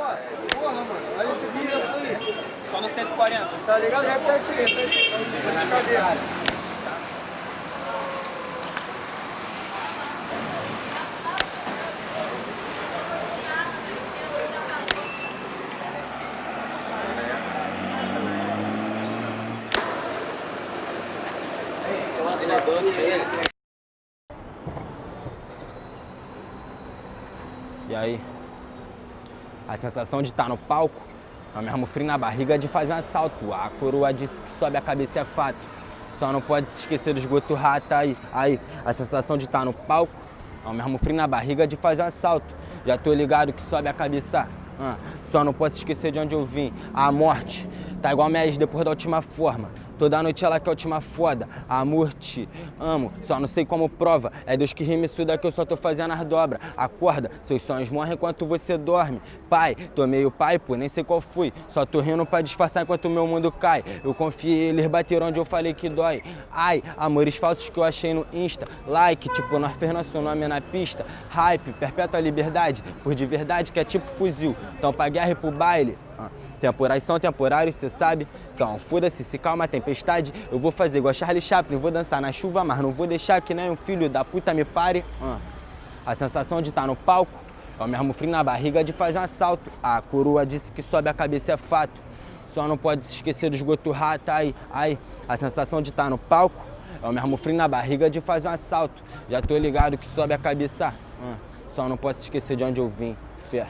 só. Porra, mano. Olha esse preço aí. Só no 140. Tá ligado? Repete aí, repete. Tira de cabeça. E aí? A sensação de estar no palco é o mesmo frio na barriga de fazer um assalto. A coroa disse que sobe a cabeça é fato. Só não pode se esquecer do esgoto rata aí. Aí, a sensação de estar no palco é o mesmo frio na barriga de fazer um assalto. Já tô ligado que sobe a cabeça. Ah, só não posso esquecer de onde eu vim. A morte tá igual minha ex depois da última forma. Toda noite ela quer a última foda. Amor, te amo, só não sei como prova. É Deus que rime isso daqui, eu só tô fazendo as dobras. Acorda, seus sonhos morrem enquanto você dorme. Pai, tomei o pai, pô, nem sei qual fui. Só tô rindo pra disfarçar enquanto meu mundo cai. Eu confiei, eles bateram onde eu falei que dói. Ai, amores falsos que eu achei no Insta. Like, tipo, nós fez nosso nome na pista. Hype, perpétua liberdade, por de verdade que é tipo fuzil. Então pra guerra e pro baile. Temporais são temporários, cê sabe? Então, foda-se, se calma a tempestade, eu vou fazer igual Charlie Chaplin, vou dançar na chuva, mas não vou deixar que nem um filho da puta me pare. Ah. A sensação de estar tá no palco é o mesmo frio na barriga de fazer um assalto. A coroa disse que sobe a cabeça é fato. Só não pode se esquecer do esgoto rata aí, aí. A sensação de estar tá no palco é o mesmo frio na barriga de fazer um assalto. Já tô ligado que sobe a cabeça. Ah. Só não posso esquecer de onde eu vim. Fé.